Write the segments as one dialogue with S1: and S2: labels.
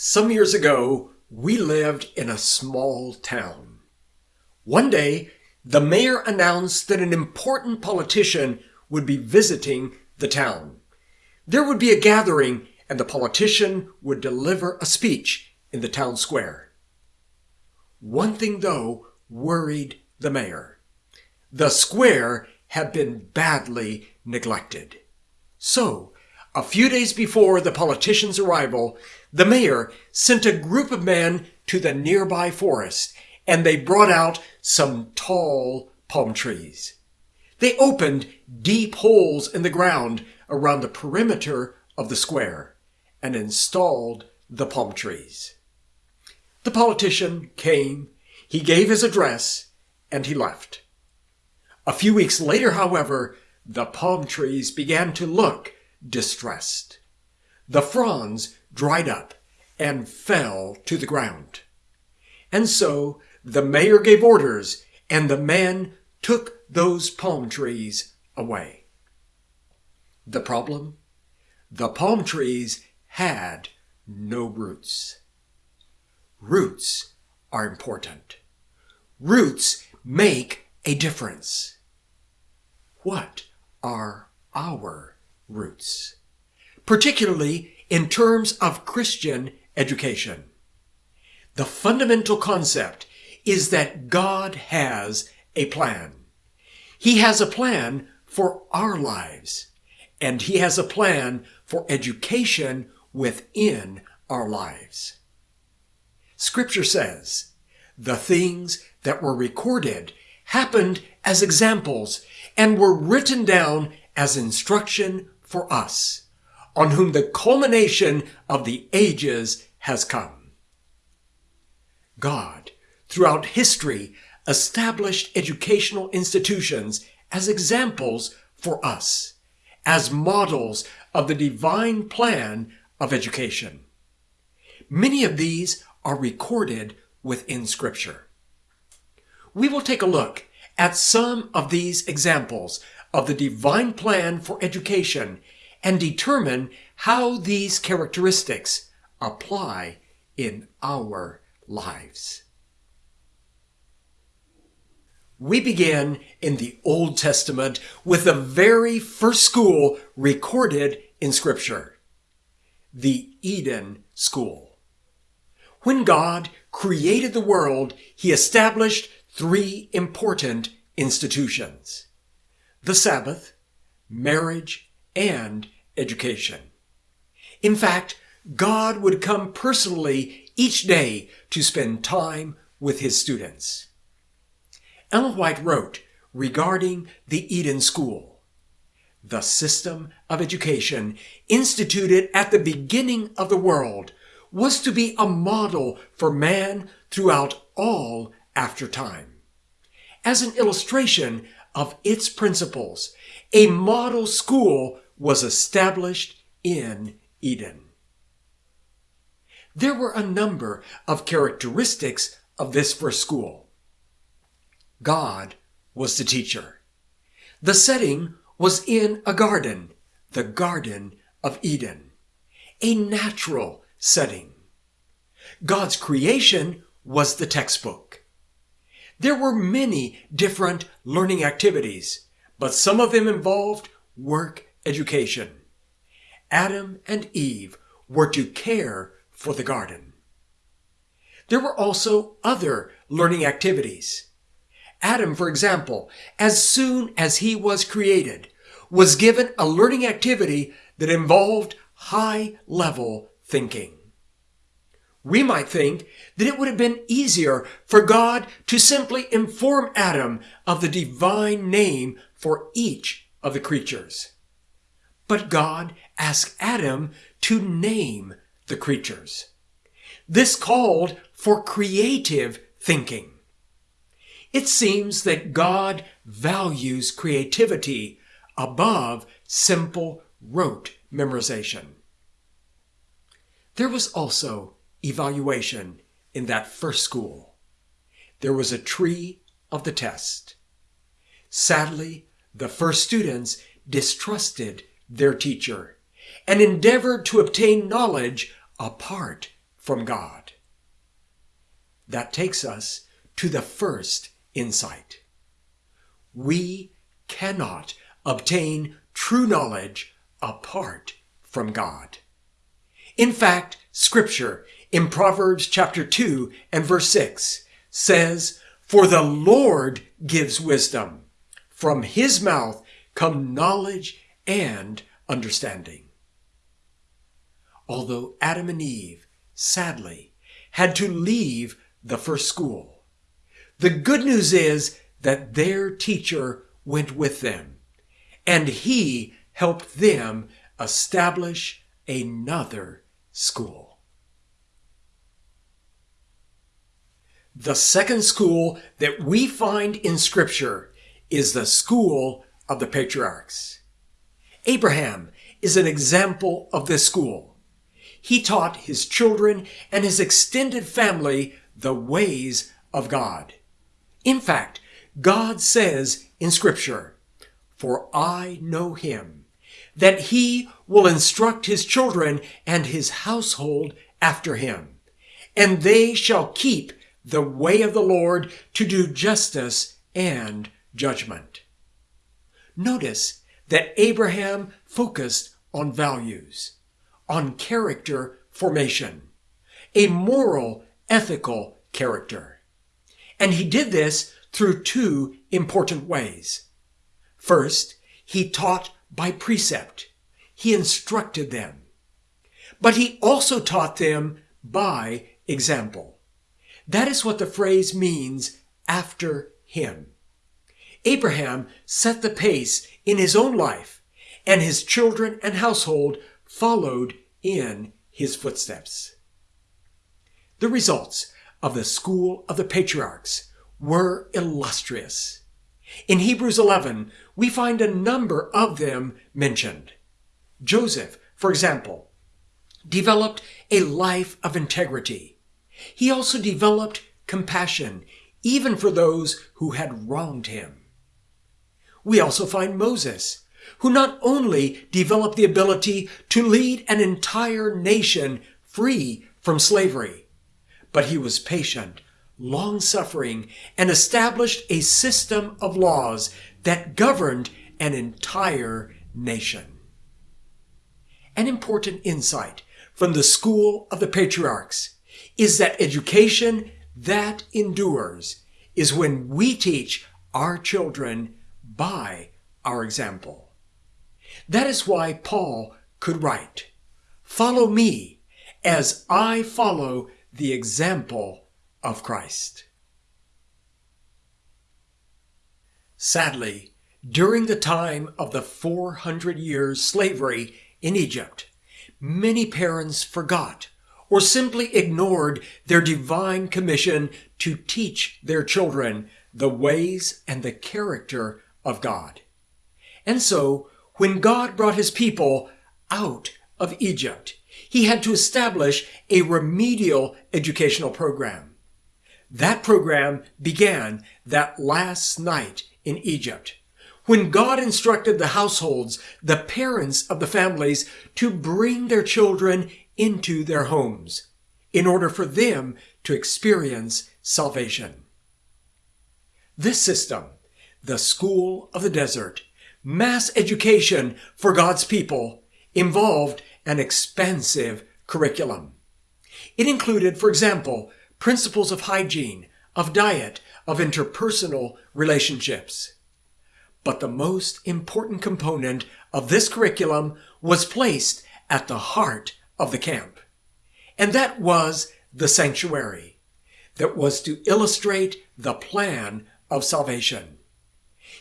S1: Some years ago, we lived in a small town. One day, the mayor announced that an important politician would be visiting the town. There would be a gathering and the politician would deliver a speech in the town square. One thing, though, worried the mayor. The square had been badly neglected. So, a few days before the politician's arrival, the mayor sent a group of men to the nearby forest and they brought out some tall palm trees. They opened deep holes in the ground around the perimeter of the square and installed the palm trees. The politician came, he gave his address, and he left. A few weeks later, however, the palm trees began to look distressed. The fronds dried up and fell to the ground. And so the mayor gave orders and the man took those palm trees away. The problem? The palm trees had no roots. Roots are important. Roots make a difference. What are our roots? Particularly in terms of Christian education. The fundamental concept is that God has a plan. He has a plan for our lives, and He has a plan for education within our lives. Scripture says, the things that were recorded happened as examples and were written down as instruction for us on whom the culmination of the ages has come. God, throughout history, established educational institutions as examples for us, as models of the divine plan of education. Many of these are recorded within Scripture. We will take a look at some of these examples of the divine plan for education and determine how these characteristics apply in our lives. We begin in the Old Testament with the very first school recorded in Scripture, the Eden School. When God created the world, he established three important institutions. The Sabbath, marriage, and education. In fact, God would come personally each day to spend time with his students. Ellen White wrote regarding the Eden School, the system of education instituted at the beginning of the world was to be a model for man throughout all after time. As an illustration of its principles, a model school was established in Eden. There were a number of characteristics of this first school. God was the teacher. The setting was in a garden, the Garden of Eden, a natural setting. God's creation was the textbook. There were many different learning activities, but some of them involved work education. Adam and Eve were to care for the garden. There were also other learning activities. Adam, for example, as soon as he was created, was given a learning activity that involved high level thinking. We might think that it would have been easier for God to simply inform Adam of the divine name for each of the creatures. But God asked Adam to name the creatures. This called for creative thinking. It seems that God values creativity above simple rote memorization. There was also evaluation in that first school. There was a tree of the test. Sadly, the first students distrusted their teacher and endeavored to obtain knowledge apart from God. That takes us to the first insight. We cannot obtain true knowledge apart from God. In fact, scripture in Proverbs chapter 2 and verse 6 says, For the Lord gives wisdom. From his mouth come knowledge and understanding. Although Adam and Eve, sadly, had to leave the first school, the good news is that their teacher went with them, and he helped them establish another school. The second school that we find in Scripture is the school of the patriarchs. Abraham is an example of this school. He taught his children and his extended family the ways of God. In fact, God says in Scripture, For I know him, that he will instruct his children and his household after him, and they shall keep the way of the Lord to do justice and judgment. Notice that Abraham focused on values, on character formation, a moral, ethical character. And he did this through two important ways. First, he taught by precept. He instructed them. But he also taught them by example. That is what the phrase means after him. Abraham set the pace in his own life, and his children and household followed in his footsteps. The results of the school of the patriarchs were illustrious. In Hebrews 11, we find a number of them mentioned. Joseph, for example, developed a life of integrity. He also developed compassion, even for those who had wronged him. We also find Moses, who not only developed the ability to lead an entire nation free from slavery, but he was patient, long suffering, and established a system of laws that governed an entire nation. An important insight from the school of the patriarchs is that education that endures is when we teach our children by our example. That is why Paul could write, Follow me as I follow the example of Christ. Sadly, during the time of the 400 years slavery in Egypt, many parents forgot or simply ignored their divine commission to teach their children the ways and the character of God. And so, when God brought his people out of Egypt, he had to establish a remedial educational program. That program began that last night in Egypt when God instructed the households, the parents of the families, to bring their children into their homes in order for them to experience salvation. This system the school of the desert, mass education for God's people, involved an expansive curriculum. It included, for example, principles of hygiene, of diet, of interpersonal relationships. But the most important component of this curriculum was placed at the heart of the camp. And that was the sanctuary that was to illustrate the plan of salvation.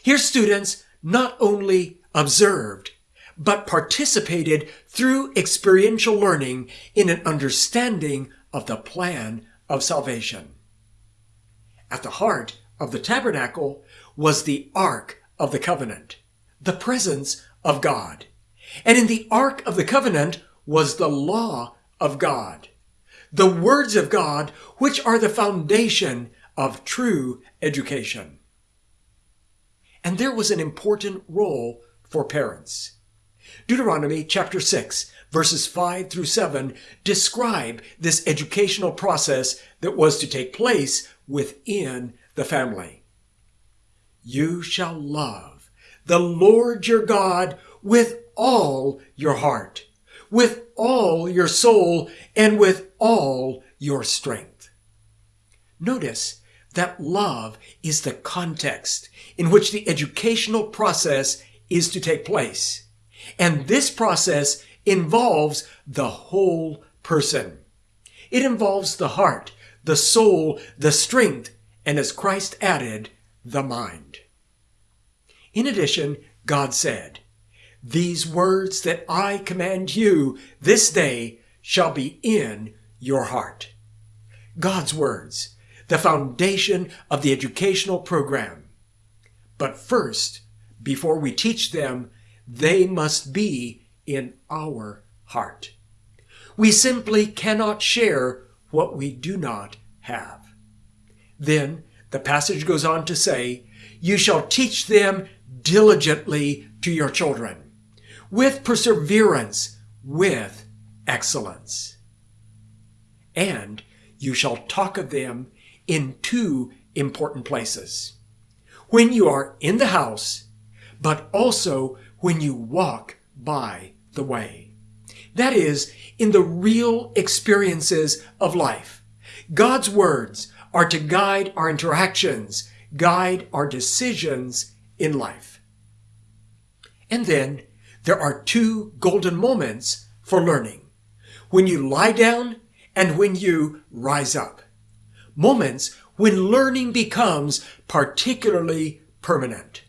S1: Here students not only observed, but participated through experiential learning in an understanding of the plan of salvation. At the heart of the tabernacle was the Ark of the Covenant, the presence of God. And in the Ark of the Covenant was the law of God, the words of God, which are the foundation of true education. And there was an important role for parents. Deuteronomy chapter 6, verses 5 through 7 describe this educational process that was to take place within the family. You shall love the Lord your God with all your heart, with all your soul, and with all your strength. Notice that love is the context in which the educational process is to take place. And this process involves the whole person. It involves the heart, the soul, the strength, and as Christ added, the mind. In addition, God said, These words that I command you this day shall be in your heart. God's words, the foundation of the educational program. But first, before we teach them, they must be in our heart. We simply cannot share what we do not have. Then the passage goes on to say, You shall teach them diligently to your children, with perseverance, with excellence. And you shall talk of them in two important places. When you are in the house, but also when you walk by the way. That is, in the real experiences of life. God's words are to guide our interactions, guide our decisions in life. And then there are two golden moments for learning. When you lie down and when you rise up. Moments when learning becomes particularly permanent.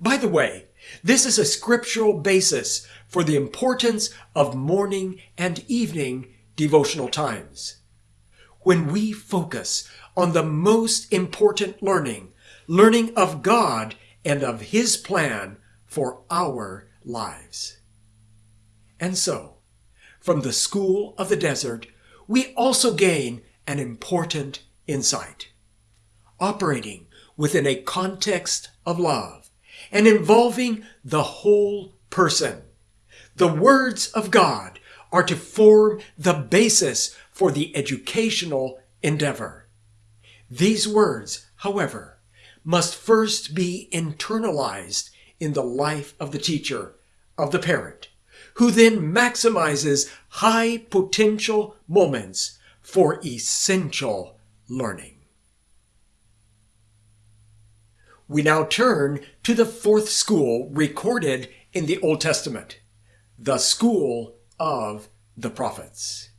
S1: By the way, this is a scriptural basis for the importance of morning and evening devotional times. When we focus on the most important learning, learning of God and of His plan for our lives. And so, from the school of the desert, we also gain an important insight. Operating within a context of love and involving the whole person. The words of God are to form the basis for the educational endeavor. These words, however, must first be internalized in the life of the teacher, of the parent, who then maximizes high potential moments for essential learning. We now turn to the fourth school recorded in the Old Testament the school of the prophets.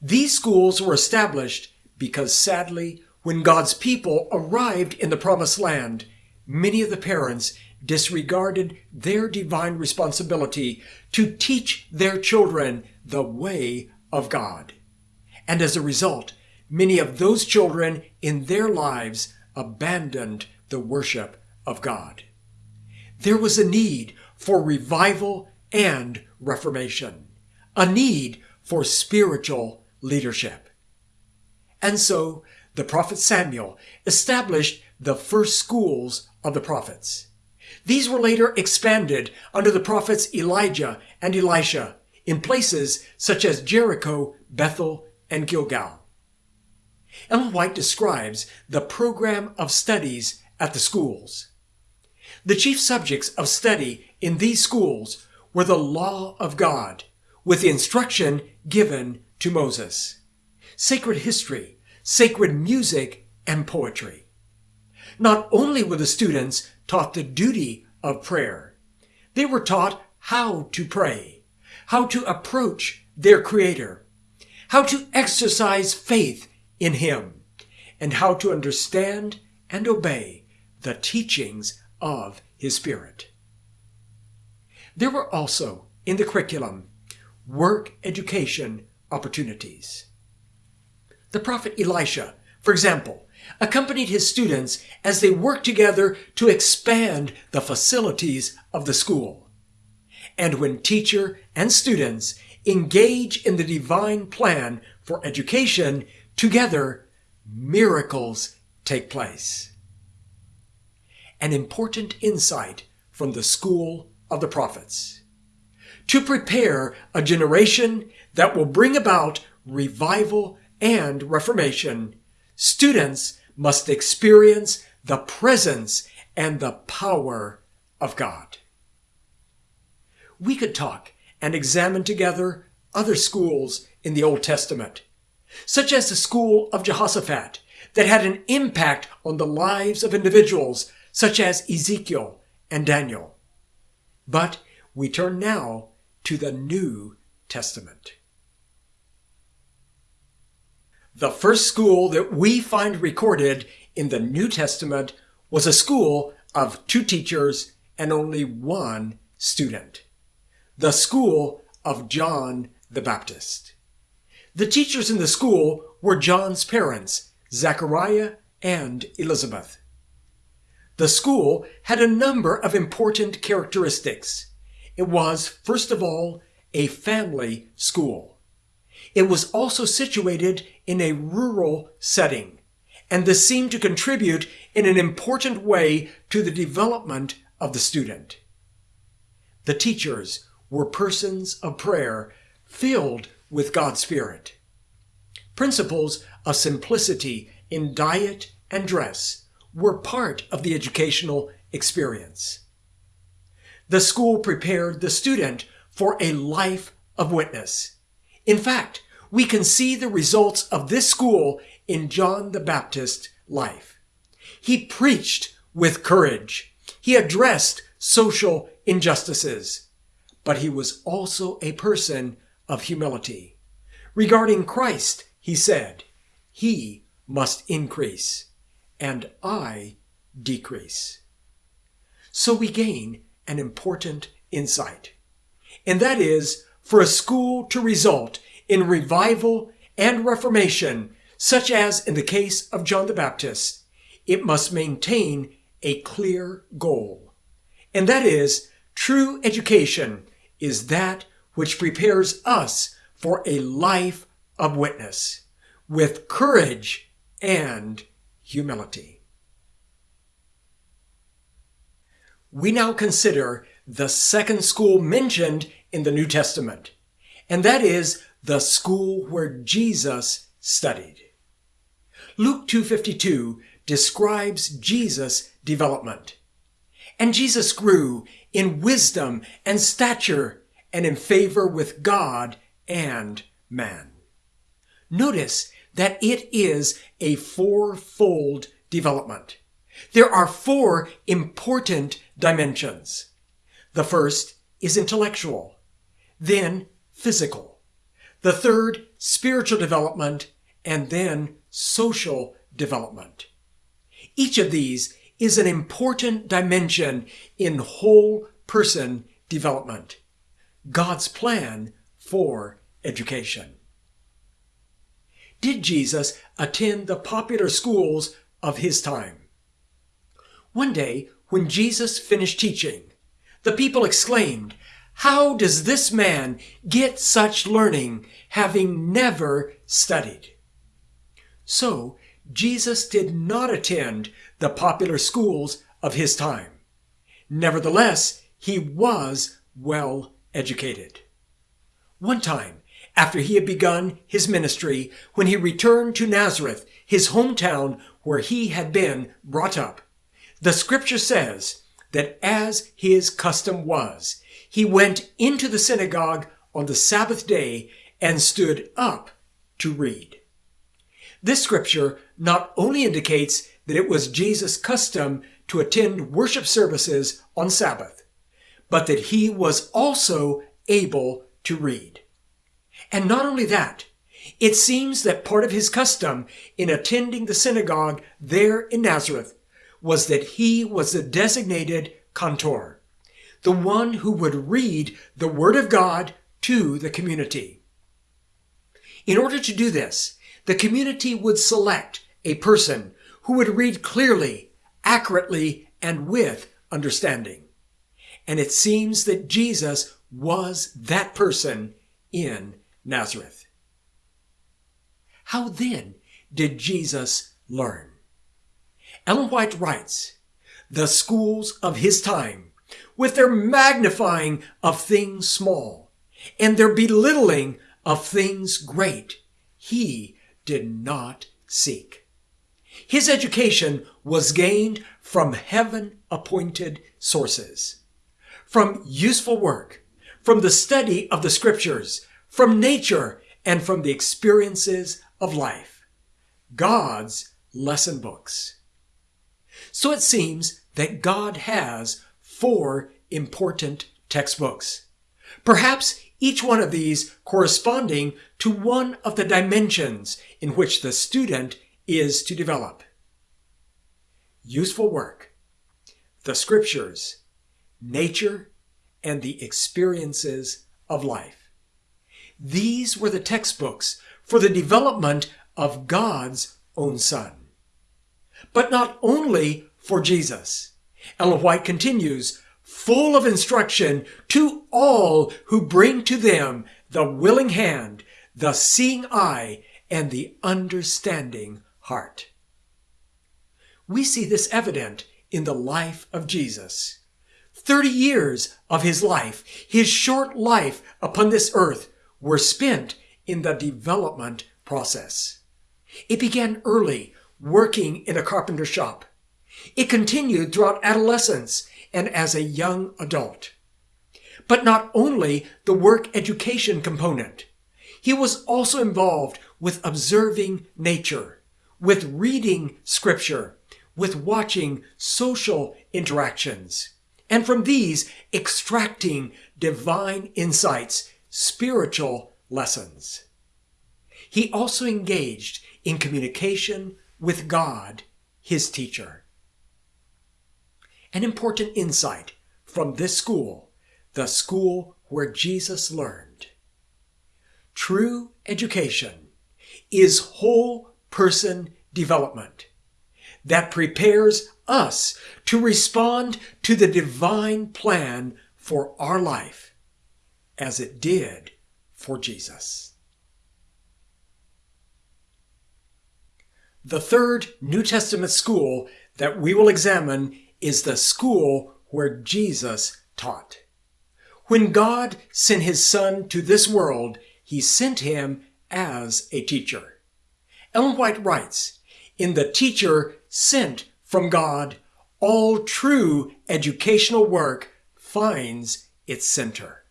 S1: These schools were established because sadly, when God's people arrived in the promised land, many of the parents disregarded their divine responsibility to teach their children the way of God. And as a result, many of those children in their lives abandoned the worship of God. There was a need for revival and reformation, a need for spiritual leadership. And so the prophet Samuel established the first schools of the prophets. These were later expanded under the prophets Elijah and Elisha in places such as Jericho, Bethel, and Gilgal. Ellen White describes the program of studies at the schools. The chief subjects of study in these schools were the law of God, with the instruction given to Moses, sacred history, sacred music, and poetry. Not only were the students taught the duty of prayer, they were taught how to pray, how to approach their Creator, how to exercise faith in Him, and how to understand and obey the teachings of His Spirit. There were also, in the curriculum, work education opportunities. The prophet Elisha, for example, accompanied his students as they worked together to expand the facilities of the school. And when teacher and students engage in the divine plan for education, together miracles take place. An important insight from the school of the prophets. to prepare a generation that will bring about revival and reformation, students must experience the presence and the power of God. We could talk and examine together other schools in the Old Testament, such as the school of Jehoshaphat that had an impact on the lives of individuals such as Ezekiel and Daniel. But we turn now to the New Testament. The first school that we find recorded in the New Testament was a school of two teachers and only one student. The school of John the Baptist. The teachers in the school were John's parents, Zachariah and Elizabeth. The school had a number of important characteristics. It was, first of all, a family school. It was also situated in a rural setting, and this seemed to contribute in an important way to the development of the student. The teachers were persons of prayer filled with God's Spirit. Principles of simplicity in diet and dress were part of the educational experience. The school prepared the student for a life of witness. In fact, we can see the results of this school in John the Baptist's life. He preached with courage. He addressed social injustices, but he was also a person of humility. Regarding Christ, he said, He must increase, and I decrease. So we gain an important insight, and that is for a school to result in revival and reformation, such as in the case of John the Baptist, it must maintain a clear goal. And that is, true education is that which prepares us for a life of witness with courage and humility. We now consider the second school mentioned in the New Testament, and that is the school where Jesus studied. Luke 2.52 describes Jesus' development. And Jesus grew in wisdom and stature and in favor with God and man. Notice that it is a fourfold development. There are four important dimensions. The first is intellectual, then physical. The third, spiritual development, and then social development. Each of these is an important dimension in whole person development. God's plan for education. Did Jesus attend the popular schools of his time? One day, when Jesus finished teaching, the people exclaimed, How does this man get such learning, having never studied? So, Jesus did not attend the popular schools of his time. Nevertheless, he was well educated. One time, after he had begun his ministry, when he returned to Nazareth, his hometown where he had been brought up, the scripture says that as his custom was, he went into the synagogue on the Sabbath day and stood up to read. This scripture not only indicates that it was Jesus' custom to attend worship services on Sabbath, but that he was also able to read. And not only that, it seems that part of his custom in attending the synagogue there in Nazareth was that he was the designated cantor, the one who would read the Word of God to the community. In order to do this, the community would select a person who would read clearly, accurately, and with understanding. And it seems that Jesus was that person in Nazareth. How then did Jesus learn? Ellen White writes, the schools of his time, with their magnifying of things small, and their belittling of things great he did not seek. His education was gained from heaven appointed sources, from useful work, from the study of the scriptures, from nature, and from the experiences of life. God's lesson books. So it seems that God has four important textbooks. Perhaps each one of these corresponding to one of the dimensions in which the student is to develop. Useful work, the scriptures, nature, and the experiences of life. These were the textbooks for the development of God's own Son. But not only for Jesus. Ellen White continues, full of instruction to all who bring to them the willing hand, the seeing eye, and the understanding heart. We see this evident in the life of Jesus. Thirty years of his life, his short life upon this earth, were spent in the development process. It began early, working in a carpenter shop. It continued throughout adolescence and as a young adult. But not only the work education component, he was also involved with observing nature, with reading scripture, with watching social interactions, and from these extracting divine insights, spiritual lessons. He also engaged in communication with God, his teacher. An important insight from this school, the school where Jesus learned. True education is whole person development that prepares us to respond to the divine plan for our life as it did for Jesus. The third New Testament school that we will examine is the school where Jesus taught. When God sent his son to this world, he sent him as a teacher. Ellen White writes, in the teacher sent from God, all true educational work finds its center.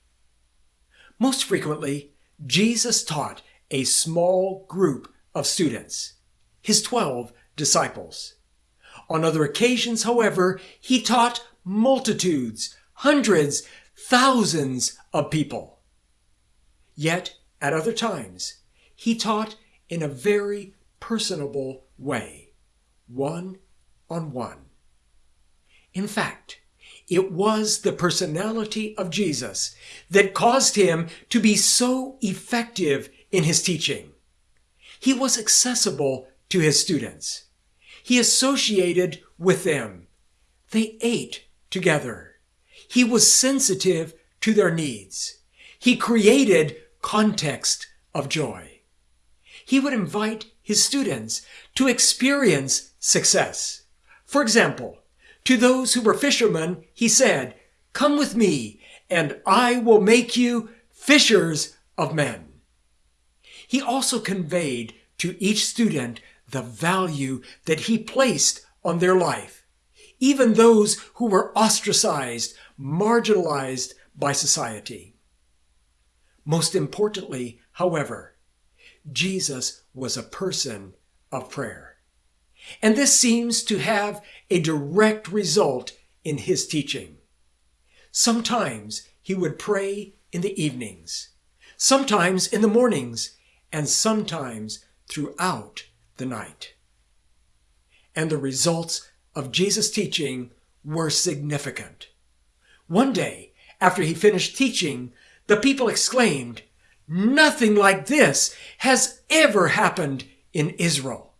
S1: Most frequently, Jesus taught a small group of students, his 12 disciples. On other occasions, however, he taught multitudes, hundreds, thousands of people. Yet, at other times, he taught in a very personable way, one on one. In fact, it was the personality of Jesus that caused him to be so effective in his teaching. He was accessible to his students. He associated with them. They ate together. He was sensitive to their needs. He created context of joy. He would invite his students to experience success. For example, to those who were fishermen, he said, Come with me, and I will make you fishers of men. He also conveyed to each student the value that he placed on their life, even those who were ostracized, marginalized by society. Most importantly, however, Jesus was a person of prayer. And this seems to have a direct result in his teaching. Sometimes he would pray in the evenings, sometimes in the mornings, and sometimes throughout the night. And the results of Jesus' teaching were significant. One day, after he finished teaching, the people exclaimed, Nothing like this has ever happened in Israel.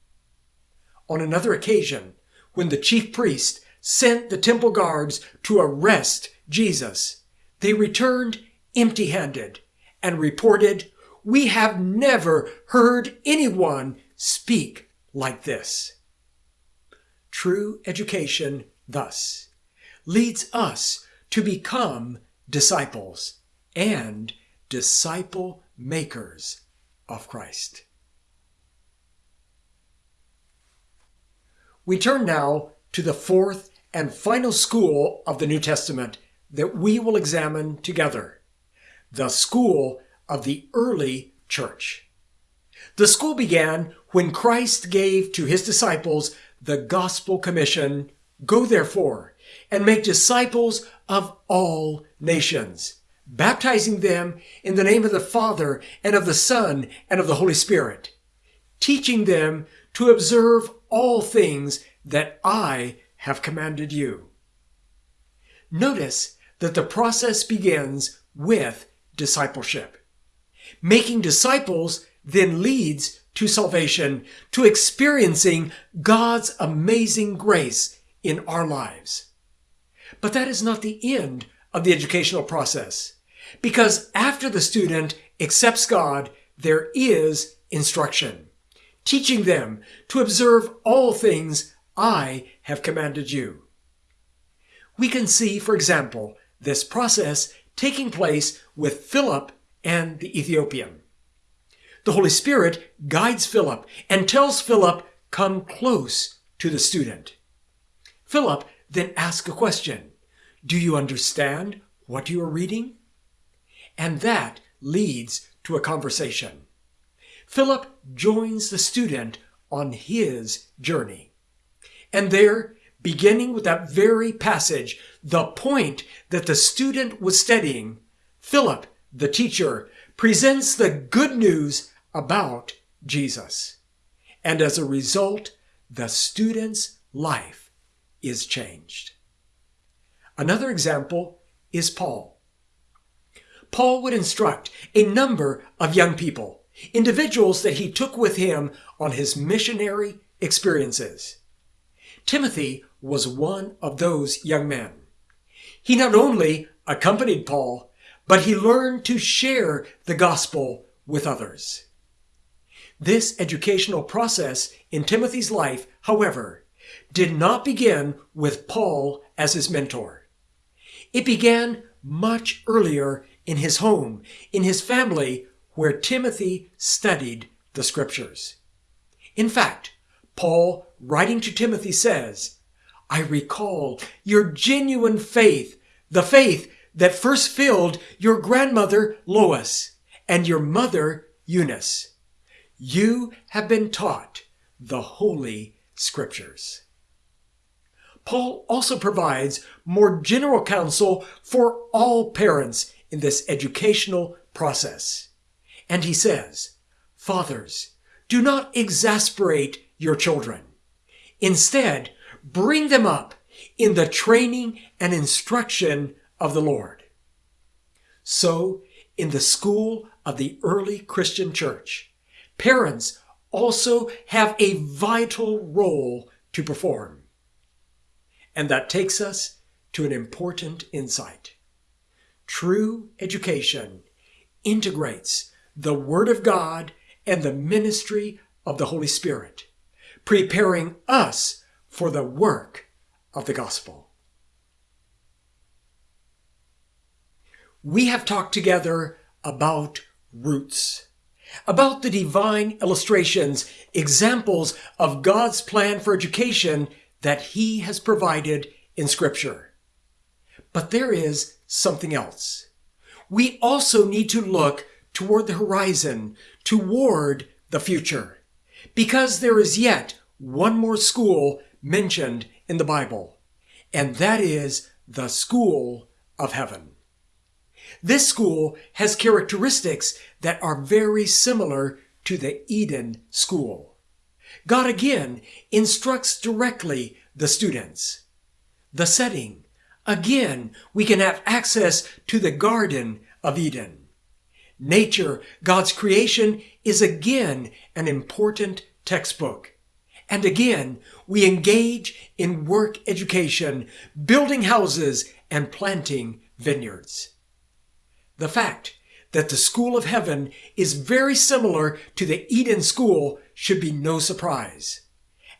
S1: On another occasion, when the chief priest sent the temple guards to arrest Jesus, they returned empty handed and reported, We have never heard anyone speak like this. True education, thus, leads us to become disciples and disciple makers of Christ. We turn now to the fourth and final school of the New Testament that we will examine together the school of the early church. The school began when Christ gave to his disciples the gospel commission Go therefore and make disciples of all nations, baptizing them in the name of the Father and of the Son and of the Holy Spirit, teaching them to observe all things that I have commanded you. Notice that the process begins with discipleship. Making disciples then leads to salvation, to experiencing God's amazing grace in our lives. But that is not the end of the educational process, because after the student accepts God, there is instruction, teaching them to observe all things I have commanded you. We can see, for example, this process taking place with Philip and the Ethiopian. The Holy Spirit guides Philip and tells Philip, come close to the student. Philip then asks a question. Do you understand what you are reading? And that leads to a conversation. Philip joins the student on his journey. And there, beginning with that very passage, the point that the student was studying, Philip, the teacher, presents the good news about Jesus. And as a result, the student's life is changed. Another example is Paul. Paul would instruct a number of young people, individuals that he took with him on his missionary experiences. Timothy was one of those young men. He not only accompanied Paul, but he learned to share the gospel with others. This educational process in Timothy's life, however, did not begin with Paul as his mentor. It began much earlier in his home, in his family, where Timothy studied the scriptures. In fact, Paul, writing to Timothy, says, I recall your genuine faith, the faith that first filled your grandmother Lois and your mother Eunice. You have been taught the Holy Scriptures. Paul also provides more general counsel for all parents in this educational process. And he says, Fathers, do not exasperate your children. Instead, bring them up in the training and instruction of the Lord. So, in the school of the early Christian church, parents also have a vital role to perform. And that takes us to an important insight. True education integrates the Word of God and the ministry of the Holy Spirit, preparing us for the work of the gospel. We have talked together about roots, about the divine illustrations, examples of God's plan for education that He has provided in Scripture. But there is something else. We also need to look toward the horizon, toward the future, because there is yet one more school mentioned in the Bible, and that is the school of heaven. This school has characteristics that are very similar to the Eden school. God again instructs directly the students. The setting. Again, we can have access to the Garden of Eden. Nature, God's creation, is again an important textbook. And again, we engage in work education, building houses and planting vineyards. The fact that the school of heaven is very similar to the Eden school should be no surprise.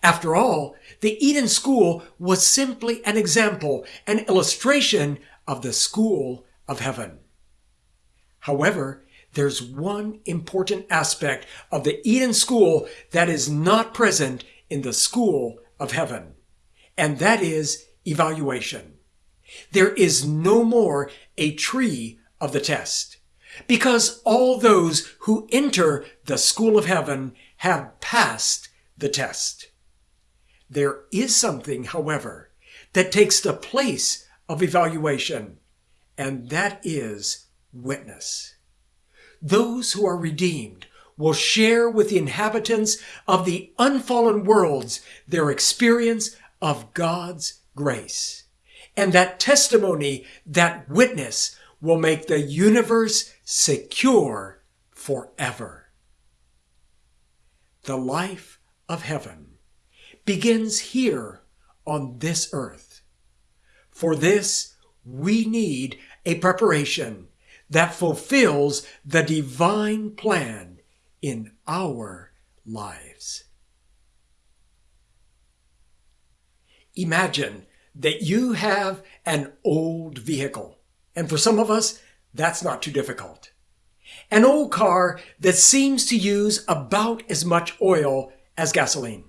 S1: After all, the Eden school was simply an example, an illustration of the school of heaven. However, there's one important aspect of the Eden school that is not present in the school of heaven, and that is evaluation. There is no more a tree of the test because all those who enter the school of heaven have passed the test. There is something, however, that takes the place of evaluation, and that is witness. Those who are redeemed will share with the inhabitants of the unfallen worlds their experience of God's grace. And that testimony, that witness, will make the universe secure forever. The life of heaven begins here on this earth. For this, we need a preparation that fulfills the divine plan in our lives. Imagine that you have an old vehicle, and for some of us, that's not too difficult. An old car that seems to use about as much oil as gasoline.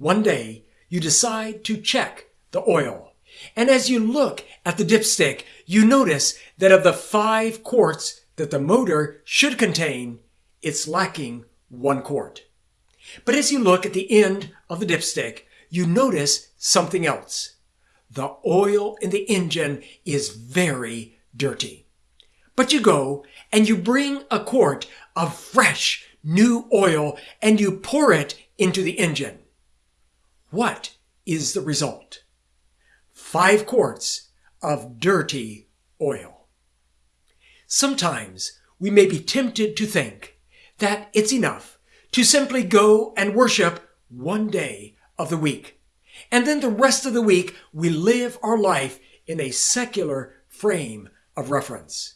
S1: One day, you decide to check the oil and as you look at the dipstick, you notice that of the five quarts that the motor should contain, it's lacking one quart. But as you look at the end of the dipstick, you notice something else. The oil in the engine is very dirty. But you go and you bring a quart of fresh new oil and you pour it into the engine. What is the result? five quarts of dirty oil. Sometimes we may be tempted to think that it's enough to simply go and worship one day of the week. And then the rest of the week we live our life in a secular frame of reference.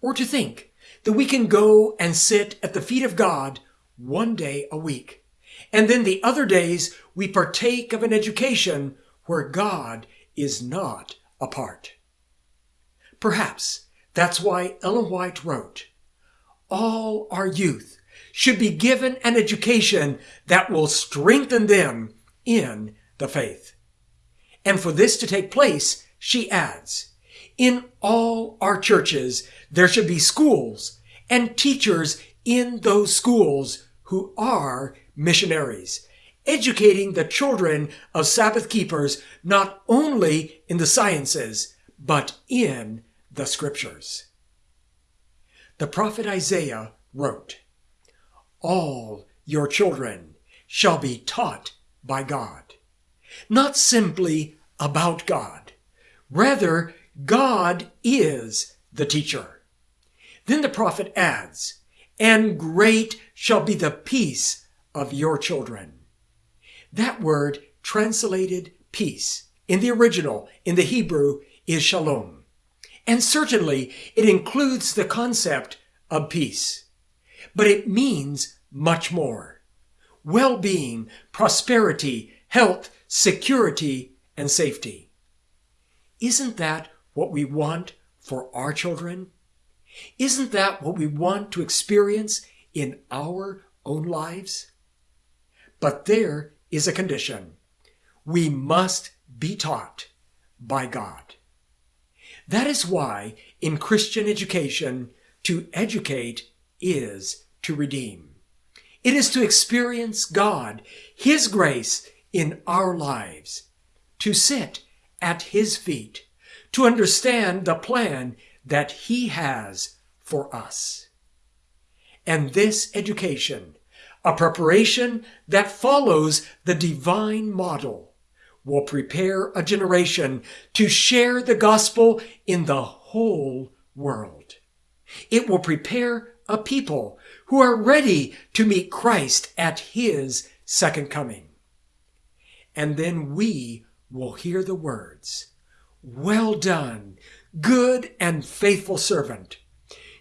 S1: Or to think that we can go and sit at the feet of God one day a week. And then the other days we partake of an education where God is not a part. Perhaps that's why Ellen White wrote, All our youth should be given an education that will strengthen them in the faith. And for this to take place, she adds, in all our churches, there should be schools and teachers in those schools who are missionaries educating the children of Sabbath keepers not only in the sciences, but in the scriptures. The prophet Isaiah wrote, All your children shall be taught by God. Not simply about God. Rather, God is the teacher. Then the prophet adds, And great shall be the peace of your children. That word, translated peace, in the original, in the Hebrew, is shalom. And certainly it includes the concept of peace. But it means much more. Well-being, prosperity, health, security, and safety. Isn't that what we want for our children? Isn't that what we want to experience in our own lives? But there is a condition. We must be taught by God. That is why in Christian education, to educate is to redeem. It is to experience God, His grace in our lives, to sit at His feet, to understand the plan that He has for us. And this education a preparation that follows the divine model will prepare a generation to share the gospel in the whole world. It will prepare a people who are ready to meet Christ at his second coming. And then we will hear the words, Well done, good and faithful servant.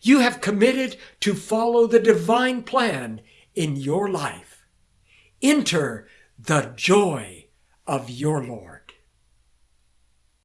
S1: You have committed to follow the divine plan in your life. Enter the joy of your Lord.